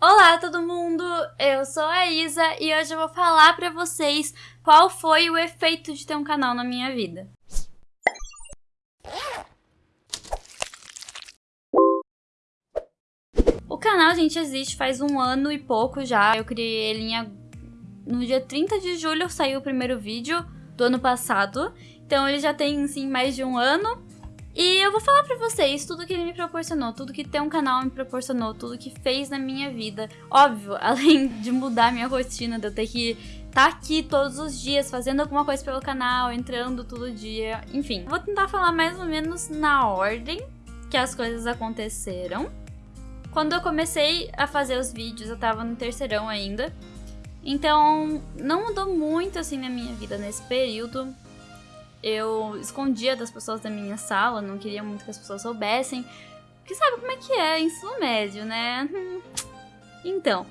Olá todo mundo, eu sou a Isa e hoje eu vou falar pra vocês qual foi o efeito de ter um canal na minha vida. O canal, gente, existe faz um ano e pouco já. Eu criei ele em... no dia 30 de julho, saiu o primeiro vídeo do ano passado. Então ele já tem, sim, mais de um ano. E eu vou falar pra vocês tudo que ele me proporcionou, tudo que ter um canal me proporcionou, tudo que fez na minha vida. Óbvio, além de mudar minha rotina, de eu ter que estar tá aqui todos os dias, fazendo alguma coisa pelo canal, entrando todo dia, enfim. Vou tentar falar mais ou menos na ordem que as coisas aconteceram. Quando eu comecei a fazer os vídeos, eu tava no terceirão ainda. Então, não mudou muito assim na minha vida nesse período eu escondia das pessoas da minha sala, não queria muito que as pessoas soubessem. Porque sabe como é que é ensino médio, né? Então.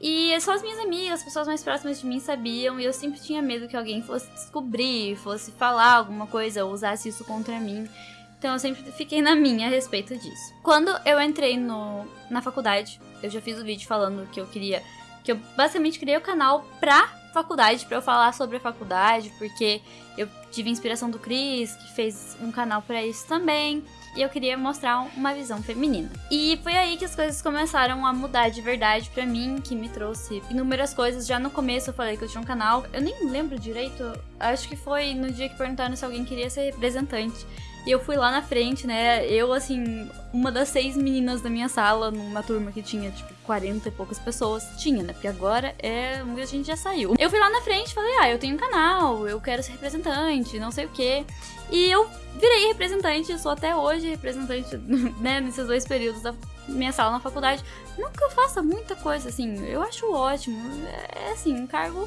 E só as minhas amigas, as pessoas mais próximas de mim sabiam, e eu sempre tinha medo que alguém fosse descobrir, fosse falar alguma coisa ou usasse isso contra mim. Então eu sempre fiquei na minha a respeito disso. Quando eu entrei no, na faculdade, eu já fiz o um vídeo falando que eu queria. Que eu basicamente criei o canal pra faculdade para eu falar sobre a faculdade, porque eu tive inspiração do Cris, que fez um canal para isso também. E eu queria mostrar uma visão feminina. E foi aí que as coisas começaram a mudar de verdade para mim, que me trouxe inúmeras coisas. Já no começo eu falei que eu tinha um canal, eu nem lembro direito, acho que foi no dia que perguntaram se alguém queria ser representante. E eu fui lá na frente, né? Eu, assim, uma das seis meninas da minha sala, numa turma que tinha, tipo, 40 e poucas pessoas. Tinha, né? Porque agora é. Muita gente já saiu. Eu fui lá na frente e falei, ah, eu tenho um canal, eu quero ser representante, não sei o quê. E eu virei representante, sou até hoje representante, né, nesses dois períodos da minha sala na faculdade. Não que eu faça muita coisa, assim, eu acho ótimo. É, assim, um cargo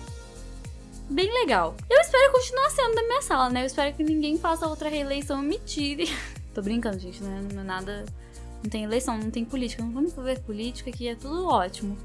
bem legal. Eu espero continuar sendo da minha sala, né? Eu espero que ninguém faça outra reeleição e me tire. Tô brincando, gente, né? Não é nada. Não tem eleição, não tem política. Não vamos ver política aqui, é tudo ótimo.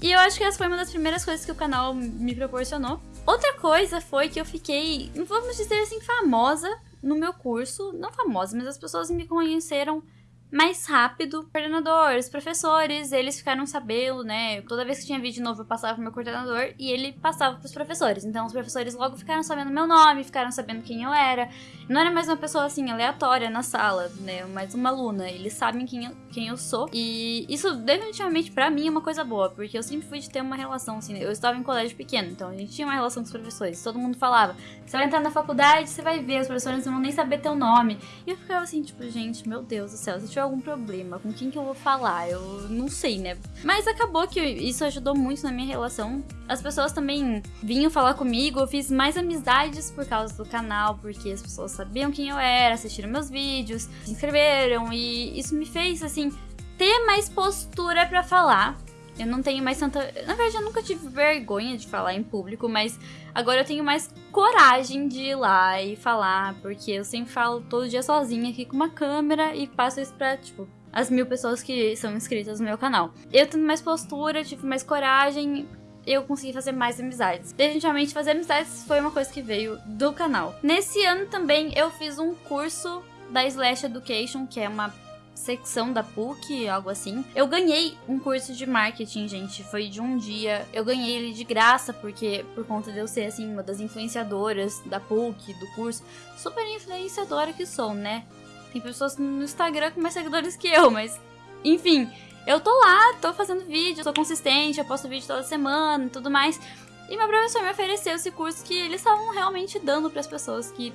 E eu acho que essa foi uma das primeiras coisas que o canal me proporcionou. Outra coisa foi que eu fiquei, vamos dizer assim, famosa no meu curso. Não famosa, mas as pessoas me conheceram mais rápido. Coordenadores, professores, eles ficaram sabendo, né? Toda vez que tinha vídeo novo, eu passava pro meu coordenador e ele passava pros professores. Então os professores logo ficaram sabendo meu nome, ficaram sabendo quem eu era. Não era mais uma pessoa assim aleatória na sala, né? Mais uma aluna. Eles sabem quem eu, quem eu sou. E isso definitivamente para mim é uma coisa boa, porque eu sempre fui de ter uma relação assim. Eu estava em colégio pequeno, então a gente tinha uma relação com os professores. Todo mundo falava: "Você vai entrar na faculdade, você vai ver, os professores não vão nem saber teu nome". E eu ficava assim, tipo, gente, meu Deus do céu, se tiver algum problema, com quem que eu vou falar? Eu não sei, né? Mas acabou que isso ajudou muito na minha relação. As pessoas também vinham falar comigo, eu fiz mais amizades por causa do canal, porque as pessoas sabiam quem eu era, assistiram meus vídeos, se inscreveram e isso me fez, assim, ter mais postura para falar. Eu não tenho mais tanta. Na verdade, eu nunca tive vergonha de falar em público, mas agora eu tenho mais coragem de ir lá e falar, porque eu sempre falo todo dia sozinha aqui com uma câmera e passo isso pra, tipo, as mil pessoas que são inscritas no meu canal. Eu tendo mais postura, tive mais coragem, eu consegui fazer mais amizades. Definitivamente, fazer amizades foi uma coisa que veio do canal. Nesse ano também eu fiz um curso da Slash Education, que é uma secção da PUC, algo assim. Eu ganhei um curso de marketing, gente, foi de um dia. Eu ganhei ele de graça porque por conta de eu ser assim uma das influenciadoras da PUC, do curso, super influenciadora que sou, né? Tem pessoas no Instagram com mais seguidores que eu, mas enfim, eu tô lá, tô fazendo vídeo, tô consistente, eu posto vídeo toda semana e tudo mais. E meu professor me ofereceu esse curso que eles estavam realmente dando para as pessoas que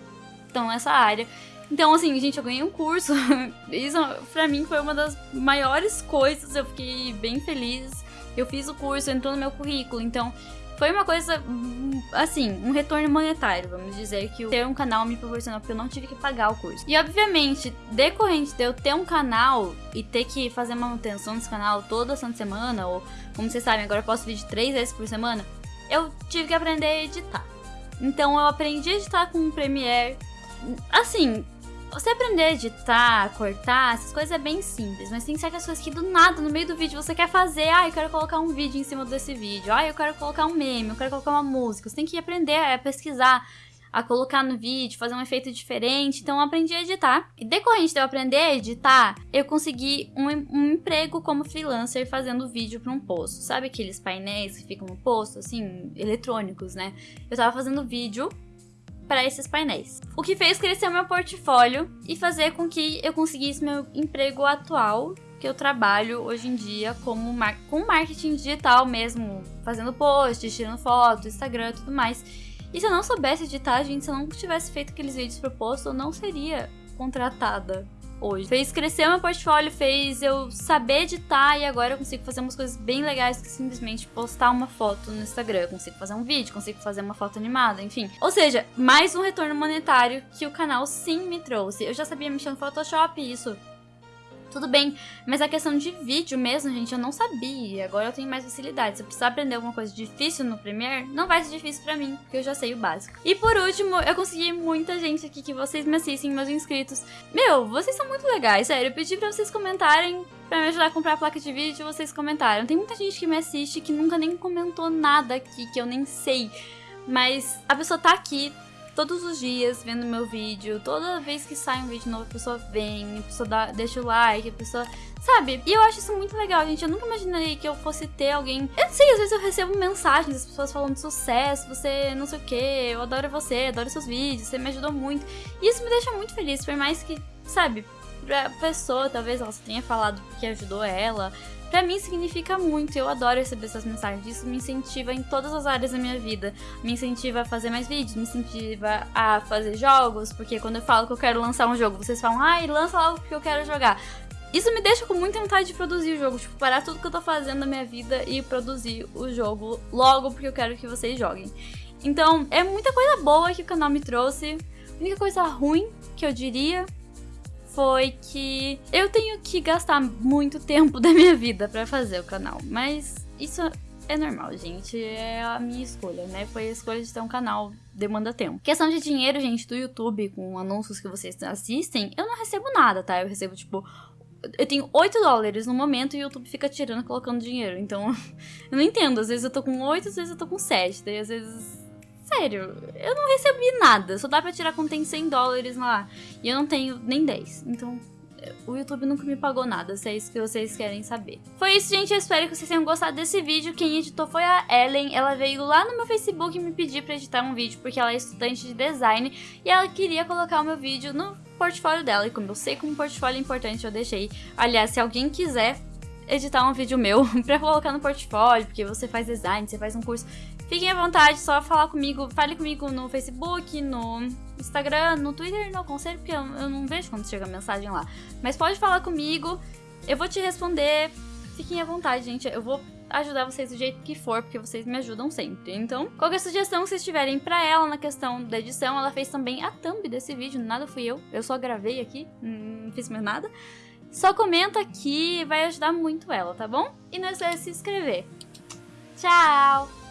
estão nessa área. Então, assim, gente, eu ganhei um curso. Isso pra mim foi uma das maiores coisas. Eu fiquei bem feliz. Eu fiz o curso, entrou no meu currículo. Então, foi uma coisa, assim, um retorno monetário, vamos dizer, que ter um canal me proporcionou, porque eu não tive que pagar o curso. E, obviamente, decorrente de eu ter um canal e ter que fazer manutenção desse canal toda santa semana, ou, como vocês sabem, agora eu posto vídeo três vezes por semana, eu tive que aprender a editar. Então, eu aprendi a editar com o Premiere. Assim, você aprender a editar, cortar, essas coisas é bem simples, mas tem certas coisas que do nada, no meio do vídeo, você quer fazer. Ah, eu quero colocar um vídeo em cima desse vídeo. Ah, eu quero colocar um meme, eu quero colocar uma música. Você tem que aprender a pesquisar. a colocar no vídeo, fazer um efeito diferente. Então eu aprendi a editar. E decorrente de eu aprender a editar, eu consegui um, um emprego como freelancer fazendo vídeo para um posto. Sabe aqueles painéis que ficam no posto, assim, eletrônicos, né? Eu tava fazendo vídeo para esses painéis. O que fez crescer meu portfólio e fazer com que eu conseguisse meu emprego atual, que eu trabalho hoje em dia como mar com marketing digital mesmo, fazendo posts, tirando fotos, Instagram e tudo mais. E se eu não soubesse editar, gente, se eu não tivesse feito aqueles vídeos propostos, eu não seria contratada hoje. Fez crescer meu portfólio, fez eu saber editar e agora eu consigo fazer umas coisas bem legais que simplesmente postar uma foto no Instagram. Eu consigo fazer um vídeo, consigo fazer uma foto animada, enfim. Ou seja, mais um retorno monetário que o canal sim me trouxe. Eu já sabia mexer no Photoshop, isso tudo bem. Mas a questão de vídeo mesmo, gente, eu não sabia. Agora eu tenho mais facilidade. Se eu precisar aprender alguma coisa difícil no Premiere, não vai ser difícil pra mim, porque eu já sei o básico. E por último, eu consegui muita gente aqui que vocês me assistem, meus inscritos. Meu, vocês são muito legais, sério. Eu pedi pra vocês comentarem pra me ajudar a comprar a placa de vídeo, vocês comentaram. Tem muita gente que me assiste que nunca nem comentou nada aqui, que eu nem sei. Mas a pessoa tá aqui, todos os dias vendo meu vídeo. Toda vez que sai um vídeo novo, a pessoa vem, a pessoa dá, deixa o like, a pessoa. Sabe? E eu acho isso muito legal, gente. Eu nunca imaginei que eu fosse ter alguém. Eu sei, às vezes eu recebo mensagens das pessoas falando sucesso, você não sei o que, eu adoro você, adoro seus vídeos, você me ajudou muito. E isso me deixa muito feliz, por mais que, sabe, pra pessoa, talvez ela tenha falado que ajudou ela, Pra mim significa muito, eu adoro receber essas mensagens. Isso me incentiva em todas as áreas da minha vida. Me incentiva a fazer mais vídeos, me incentiva a fazer jogos, porque quando eu falo que eu quero lançar um jogo, vocês falam, ai, lança logo porque eu quero jogar. Isso me deixa com muita vontade de produzir o jogo, tipo, parar tudo que eu tô fazendo na minha vida e produzir o jogo logo porque eu quero que vocês joguem. Então, é muita coisa boa que o canal me trouxe. A única coisa ruim que eu diria foi que eu tenho que gastar muito tempo da minha vida para fazer o canal, mas isso é normal, gente. É a minha escolha, né? Foi a escolha de ter um canal demanda tempo. Questão de dinheiro, gente, do YouTube, com anúncios que vocês assistem, eu não recebo nada, tá? Eu recebo, tipo, eu tenho 8 dólares no momento e o YouTube fica tirando, colocando dinheiro. Então, eu não entendo. Às vezes eu tô com 8, às vezes eu tô com 7. Daí, às vezes sério, eu não recebi nada. Só dá pra tirar quando tem 100 dólares lá. E eu não tenho nem 10. Então, o YouTube nunca me pagou nada, se é isso que vocês querem saber. Foi isso, gente. Eu espero que vocês tenham gostado desse vídeo. Quem editou foi a Ellen. Ela veio lá no meu Facebook me pedir pra editar um vídeo, porque ela é estudante de design. E ela queria colocar o meu vídeo no portfólio dela. E como eu sei como um portfólio é importante, eu deixei. Aliás, se alguém quiser editar um vídeo meu pra colocar no portfólio, porque você faz design, você faz um curso, Fiquem à vontade, só falar comigo, fale comigo no Facebook, no Instagram, no Twitter não aconselho, porque eu, eu não vejo quando chega mensagem lá. Mas pode falar comigo, eu vou te responder. Fiquem à vontade, gente. Eu vou ajudar vocês do jeito que for, porque vocês me ajudam sempre. Então, qualquer sugestão que vocês tiverem pra ela na questão da edição, ela fez também a thumb desse vídeo, nada fui eu. Eu só gravei aqui, não fiz mais nada. Só comenta aqui, vai ajudar muito ela, tá bom? E não esqueça de se inscrever. Tchau!